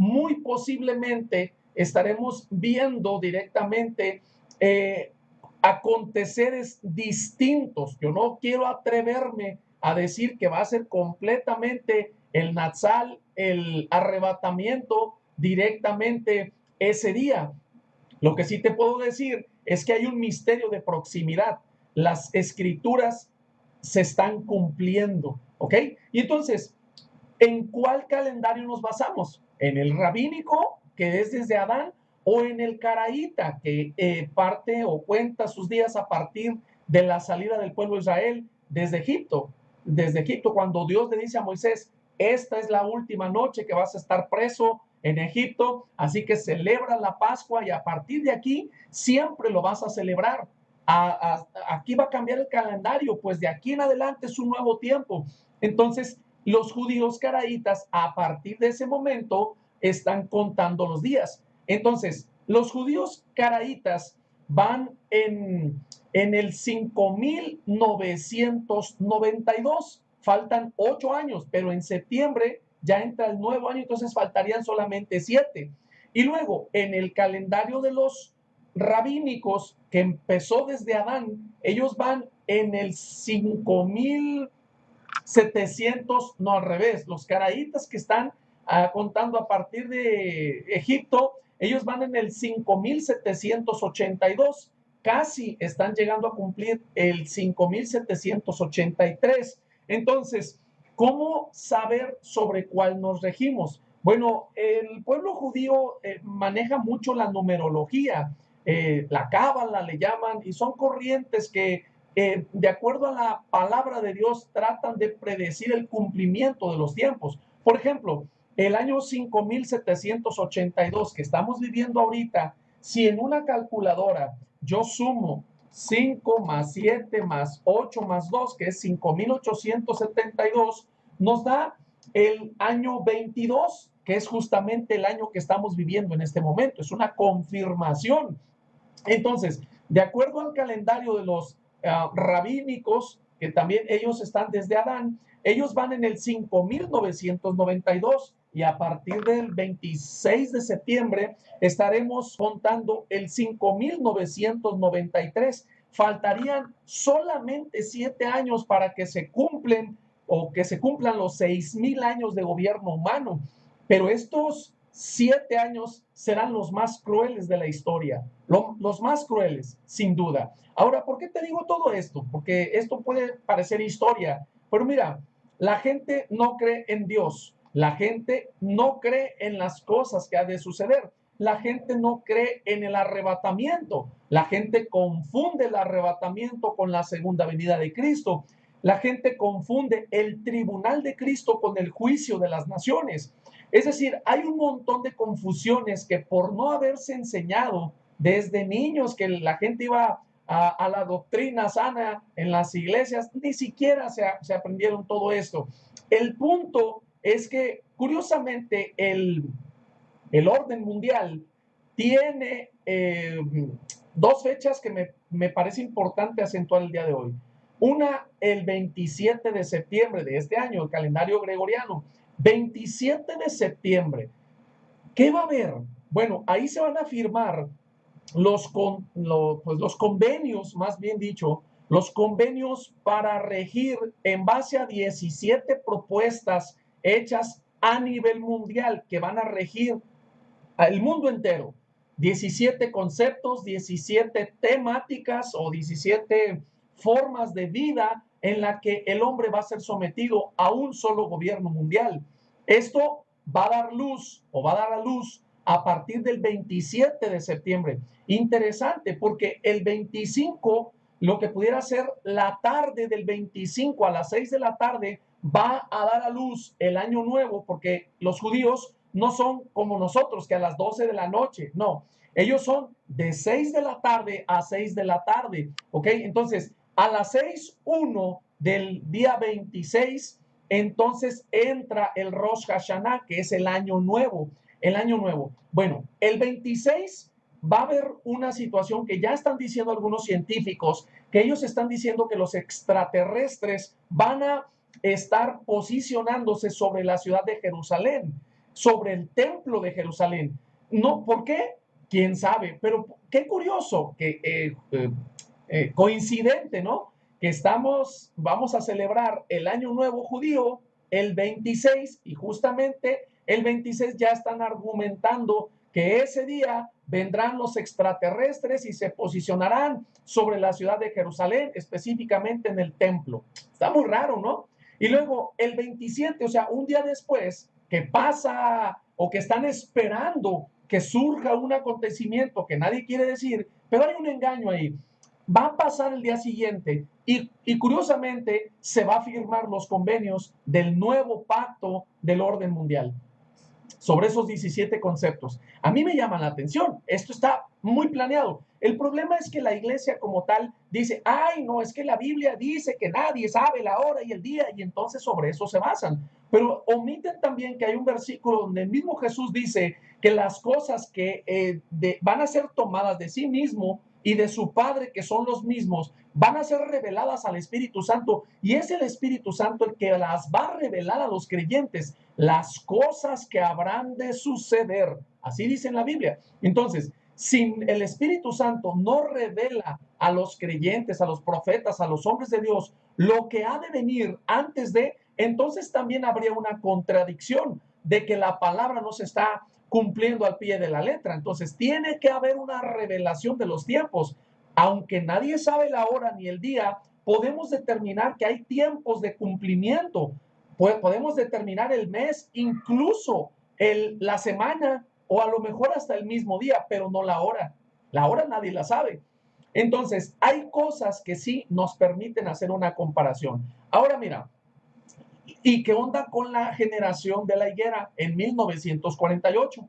muy posiblemente estaremos viendo directamente eh, aconteceres distintos. Yo no quiero atreverme a decir que va a ser completamente el Natsal, el arrebatamiento directamente ese día. Lo que sí te puedo decir es que hay un misterio de proximidad. Las escrituras se están cumpliendo, ¿ok? Y entonces, ¿en cuál calendario nos basamos? ¿En el rabínico, que es desde Adán, o en el caraíta, que eh, parte o cuenta sus días a partir de la salida del pueblo de Israel desde Egipto? Desde Egipto, cuando Dios le dice a Moisés, esta es la última noche que vas a estar preso en Egipto, así que celebra la Pascua y a partir de aquí siempre lo vas a celebrar. aquí va a cambiar el calendario, pues de aquí en adelante es un nuevo tiempo. Entonces, los judíos caraítas a partir de ese momento están contando los días. Entonces, los judíos caraítas van en, en el 5992 faltan ocho años, pero en septiembre ya entra el nuevo año, entonces faltarían solamente siete. Y luego, en el calendario de los rabínicos, que empezó desde Adán, ellos van en el 5700, no al revés, los caraítas que están ah, contando a partir de Egipto, ellos van en el 5782, casi están llegando a cumplir el 5783. Entonces, ¿cómo saber sobre cuál nos regimos? Bueno, el pueblo judío eh, maneja mucho la numerología, eh, la cábala le llaman, y son corrientes que, de acuerdo a la palabra de Dios, tratan de predecir el cumplimiento de los tiempos. Por ejemplo, el año 5782 que estamos viviendo ahorita, si en una calculadora yo sumo 5 más 7 más 8 más 2, que es 5872, nos da el año 22, que es justamente el año que estamos viviendo en este momento. Es una confirmación. Entonces, de acuerdo al calendario de los uh, rabínicos, que también ellos están desde Adán, ellos van en el 5992 y a partir del 26 de septiembre estaremos contando el 5993. Faltarían solamente siete años para que se cumplen o que se cumplan los seis mil años de gobierno humano. Pero estos siete años serán los más crueles de la historia, los más crueles, sin duda. Ahora, ¿por qué te digo todo esto? Porque esto puede parecer historia, pero mira, la gente no cree en Dios, la gente no cree en las cosas que ha de suceder. La gente no cree en el arrebatamiento. La gente confunde el arrebatamiento con la segunda venida de Cristo. La gente confunde el tribunal de Cristo con el juicio de las naciones. Es decir, hay un montón de confusiones que por no haberse enseñado desde niños que la gente iba a, la doctrina sana en las iglesias, ni siquiera se, se aprendieron todo esto. El punto es que curiosamente el, orden mundial tiene eh, dos fechas que me, me, parece importante acentuar el día de hoy. Una, el 27 de septiembre de este año, el calendario gregoriano. 27 de septiembre. ¿Qué va a haber? Bueno, ahí se van a firmar los, con, pues los convenios, más bien dicho, los convenios para regir en base a 17 propuestas hechas a nivel mundial que van a regir al mundo entero. 17 conceptos, 17 temáticas o 17 formas de vida en la que el hombre va a ser sometido a un solo gobierno mundial. Esto va a dar luz o va a dar a luz a partir del 27 de septiembre. Interesante porque el 25, lo que pudiera ser la tarde del 25 a las 6 de la tarde, va a dar a luz el año nuevo, porque los judíos no son como nosotros, que a las 12 de la noche, no, ellos son de 6 de la tarde a 6 de la tarde, ¿ok? Entonces, a las 6.1 del día 26, entonces entra el Rosh Hashanah, que es el año nuevo, el año nuevo. Bueno, el 26 va a haber una situación que ya están diciendo algunos científicos, que ellos están diciendo que los extraterrestres van a estar posicionándose sobre la ciudad de Jerusalén. sobre el templo de Jerusalén. No, ¿por qué? ¿Quién sabe? Pero qué curioso, que eh, eh, eh, coincidente, ¿no? Que estamos, vamos a celebrar el Año Nuevo Judío el 26 y justamente el 26 ya están argumentando que ese día vendrán los extraterrestres y se posicionarán sobre la ciudad de Jerusalén, específicamente en el templo. Está muy raro, ¿no? Y luego el 27, o sea, un día después, que pasa o que están esperando que surja un acontecimiento que nadie quiere decir, pero hay un engaño ahí. Va a pasar el día siguiente y, curiosamente se va a firmar los convenios del nuevo pacto del orden mundial sobre esos 17 conceptos. A mí me llama la atención, esto está muy planeado. El problema es que la iglesia como tal dice, ay, no, es que la Biblia dice que nadie sabe la hora y el día y entonces sobre eso se basan. Pero omiten también que hay un versículo donde el mismo Jesús dice que las cosas que eh, van a ser tomadas de sí mismo y de su Padre, que son los mismos, van a ser reveladas al Espíritu Santo y es el Espíritu Santo el que las va a revelar a los creyentes, las cosas que habrán de suceder. Así dice en la Biblia. Entonces, si el Espíritu Santo no revela a los creyentes, a los profetas, a los hombres de Dios, lo que ha de venir antes de, entonces también habría una contradicción de que la palabra no se está cumpliendo al pie de la letra. Entonces tiene que haber una revelación de los tiempos. Aunque nadie sabe la hora ni el día, podemos determinar que hay tiempos de cumplimiento. Podemos determinar el mes, incluso el, la semana o a lo mejor hasta el mismo día, pero no la hora. La hora nadie la sabe. Entonces, hay cosas que sí nos permiten hacer una comparación. Ahora mira, ¿Y qué onda con la generación de la higuera en 1948?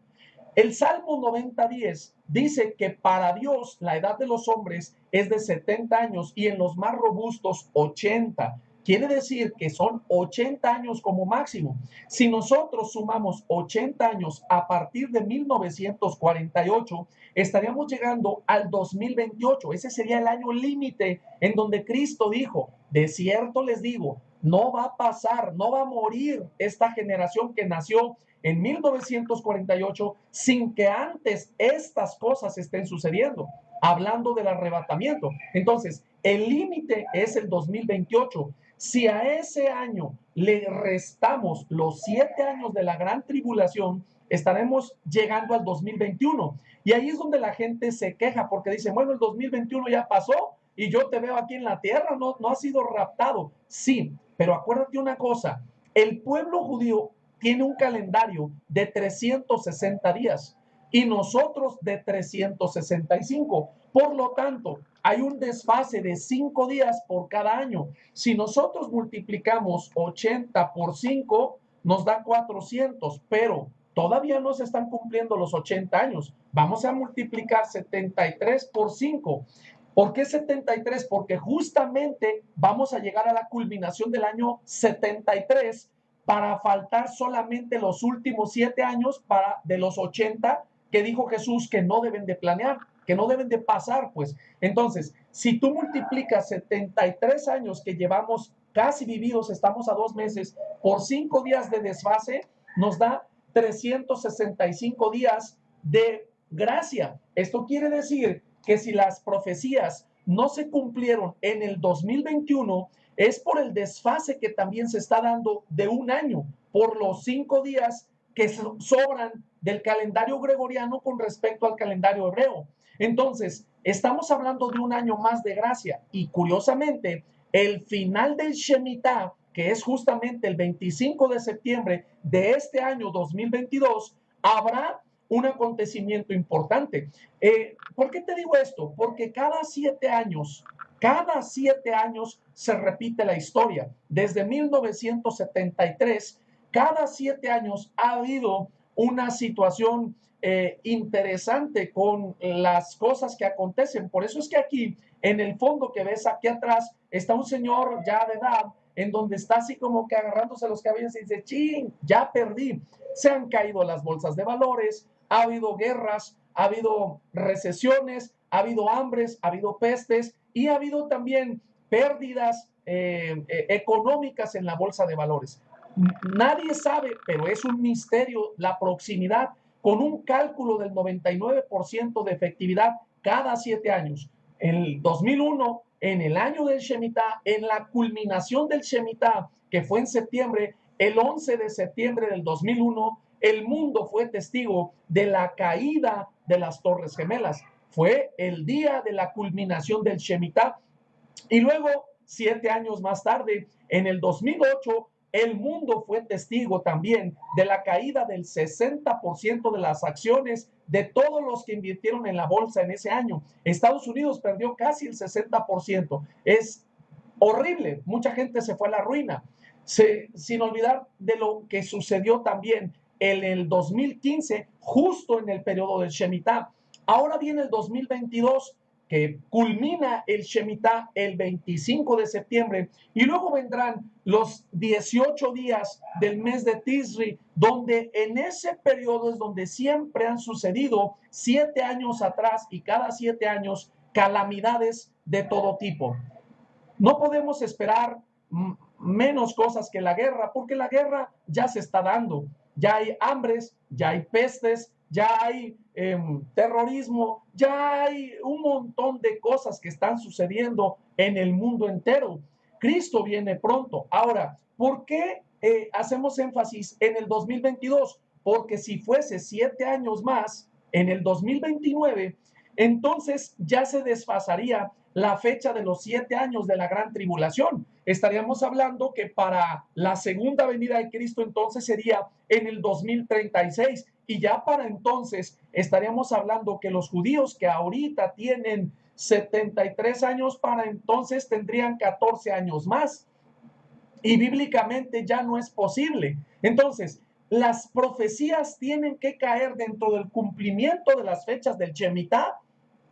El Salmo 90.10 dice que para Dios la edad de los hombres es de 70 años y en los más robustos 80. Quiere decir que son 80 años como máximo. Si nosotros sumamos 80 años a partir de 1948, estaríamos llegando al 2028. Ese sería el año límite en donde Cristo dijo, de cierto les digo, no va a pasar, no va a morir esta generación que nació en 1948 sin que antes estas cosas estén sucediendo, hablando del arrebatamiento. Entonces, el límite es el 2028. Si a ese año le restamos los siete años de la gran tribulación, estaremos llegando al 2021. Y ahí es donde la gente se queja porque dice, bueno, el 2021 ya pasó y yo te veo aquí en la tierra, no, no ha sido raptado. Sí, pero acuérdate una cosa, el pueblo judío tiene un calendario de 360 días y nosotros de 365. Por lo tanto, hay un desfase de 5 días por cada año. Si nosotros multiplicamos 80 por 5, nos da 400, pero todavía no se están cumpliendo los 80 años. Vamos a multiplicar 73 por 5. ¿Por qué 73? Porque justamente vamos a llegar a la culminación del año 73 para faltar solamente los últimos siete años para de los 80 que dijo Jesús que no deben de planear, que no deben de pasar, pues. Entonces, si tú multiplicas 73 años que llevamos casi vividos, estamos a dos meses, por cinco días de desfase, nos da 365 días de gracia. Esto quiere decir que si las profecías no se cumplieron en el 2021, es por el desfase que también se está dando de un año, por los cinco días que sobran del calendario gregoriano con respecto al calendario hebreo. Entonces, estamos hablando de un año más de gracia y curiosamente, el final del Shemitah, que es justamente el 25 de septiembre de este año 2022, habrá un acontecimiento importante. Eh, ¿Por qué te digo esto? Porque cada siete años, cada siete años se repite la historia. Desde 1973, cada siete años ha habido una situación eh, interesante con las cosas que acontecen. Por eso es que aquí, en el fondo que ves aquí atrás, está un señor ya de edad, en donde está así como que agarrándose los cabellos y dice, ching, ya perdí. Se han caído las bolsas de valores, ha habido guerras, ha habido recesiones, ha habido hambres, ha habido pestes y ha habido también pérdidas eh, eh, económicas en la bolsa de valores. Nadie sabe, pero es un misterio la proximidad con un cálculo del 99% de efectividad cada siete años. En el 2001, en el año del Shemitah, en la culminación del Shemitah, que fue en septiembre, el 11 de septiembre del 2001, el mundo fue testigo de la caída de las Torres Gemelas. Fue el día de la culminación del Shemitah. Y luego, siete años más tarde, en el 2008, el mundo fue testigo también de la caída del 60% de las acciones de todos los que invirtieron en la bolsa en ese año. Estados Unidos perdió casi el 60%. Es horrible. Mucha gente se fue a la ruina. sin olvidar de lo que sucedió también en el 2015, justo en el periodo del Shemitah. Ahora viene el 2022 que culmina el Shemitah el 25 de septiembre y luego vendrán los 18 días del mes de Tisri, donde en ese periodo es donde siempre han sucedido siete años atrás y cada siete años calamidades de todo tipo. No podemos esperar menos cosas que la guerra, porque la guerra ya se está dando. Ya hay hambres, ya hay pestes, ya hay em, terrorismo, ya hay un montón de cosas que están sucediendo en el mundo entero. Cristo viene pronto. Ahora, ¿por qué eh, hacemos énfasis en el 2022? Porque si fuese siete años más, en el 2029, entonces ya se desfasaría la fecha de los siete años de la gran tribulación. Estaríamos hablando que para la segunda venida de Cristo entonces sería en el 2036 y ya para entonces estaríamos hablando que los judíos que ahorita tienen 73 años, para entonces tendrían 14 años más. Y bíblicamente ya no es posible. Entonces, las profecías tienen que caer dentro del cumplimiento de las fechas del Shemitah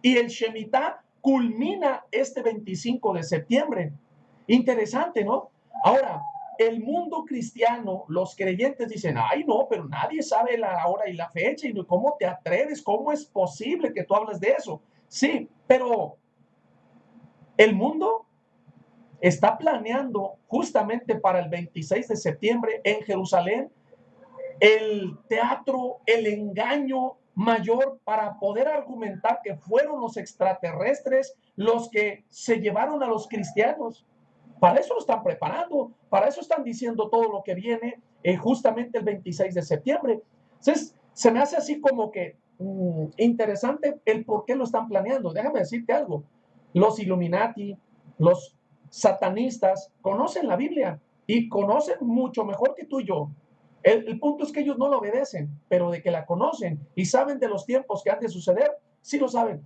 y el Shemitah culmina este 25 de septiembre. Interesante, ¿no? Ahora, el mundo cristiano, los creyentes dicen, ay no, pero nadie sabe la hora y la fecha y cómo te atreves, cómo es posible que tú hables de eso. Sí, pero el mundo está planeando justamente para el 26 de septiembre en Jerusalén el teatro, el engaño mayor para poder argumentar que fueron los extraterrestres los que se llevaron a los cristianos. Para eso lo están preparando, para eso están diciendo todo lo que viene eh, justamente el 26 de septiembre. Entonces, se me hace así como que mm, interesante el por qué lo están planeando. Déjame decirte algo. Los Illuminati, los satanistas, conocen la Biblia y conocen mucho mejor que tú y yo. El, punto es que ellos no lo obedecen, pero de que la conocen y saben de los tiempos que han de suceder, sí lo saben.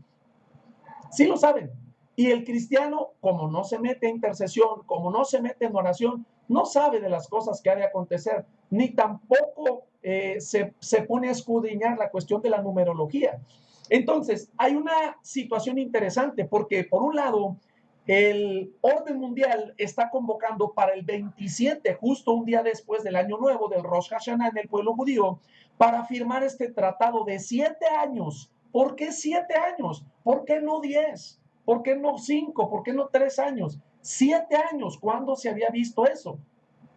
Sí lo saben. Y el cristiano, como no se mete en intercesión, como no se mete en oración, no sabe de las cosas que ha de acontecer, ni tampoco eh, se, se pone a escudriñar la cuestión de la numerología. Entonces, hay una situación interesante porque, por un lado, el orden mundial está convocando para el 27, justo un día después del año nuevo del Rosh Hashanah en el pueblo judío, para firmar este tratado de siete años. ¿Por qué siete años? ¿Por qué no diez? ¿Por qué no cinco? ¿Por qué no tres años? Siete años, ¿cuándo se había visto eso?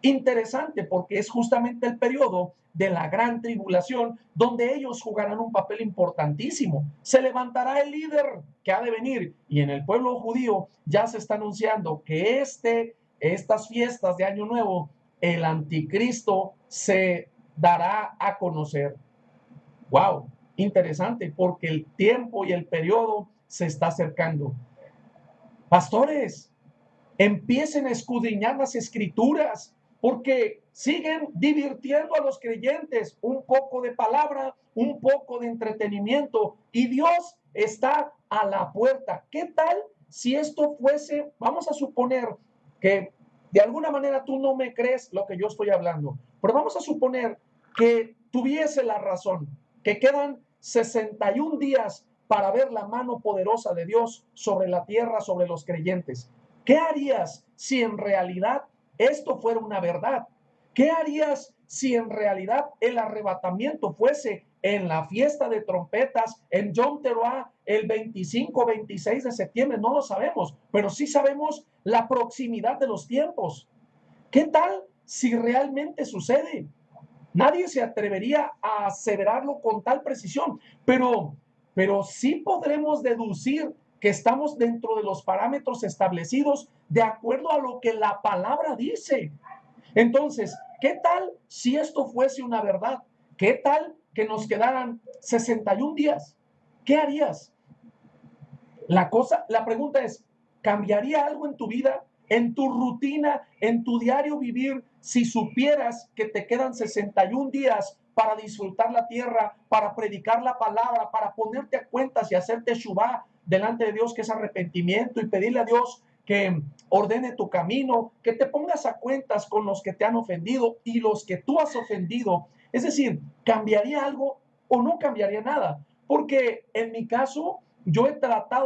Interesante porque es justamente el periodo de la gran tribulación donde ellos jugarán un papel importantísimo. Se levantará el líder que ha de venir y en el pueblo judío ya se está anunciando que este, estas fiestas de Año Nuevo, el anticristo se dará a conocer. Wow, interesante porque el tiempo y el periodo se está acercando. Pastores, empiecen a escudriñar las escrituras porque siguen divirtiendo a los creyentes un poco de palabra, un poco de entretenimiento y Dios está a la puerta. ¿Qué tal si esto fuese, vamos a suponer que de alguna manera tú no me crees lo que yo estoy hablando, pero vamos a suponer que tuviese la razón, que quedan 61 días para ver la mano poderosa de Dios sobre la tierra, sobre los creyentes. ¿Qué harías si en realidad esto fuera una verdad? ¿Qué harías si en realidad el arrebatamiento fuese en la fiesta de trompetas en Yom Teruah el 25 26 de septiembre? No lo sabemos, pero sí sabemos la proximidad de los tiempos. ¿Qué tal si realmente sucede. Nadie se atrevería a aseverarlo con tal precisión, pero, pero sí podremos deducir que estamos dentro de los parámetros establecidos de acuerdo a lo que la palabra dice. Entonces, ¿qué tal si esto fuese una verdad? ¿Qué tal que nos quedaran 61 días? ¿Qué harías? La cosa, la pregunta es, ¿cambiaría algo en tu vida, en tu rutina, en tu diario vivir, si supieras que te quedan 61 días para disfrutar la tierra, para predicar la palabra, para ponerte a cuentas y hacerte shubá delante de Dios, que es arrepentimiento, y pedirle a Dios que ordene tu camino, que te pongas a cuentas con los que te han ofendido y los que tú has ofendido. Es decir, ¿cambiaría algo o no cambiaría nada? Porque en mi caso, yo he tratado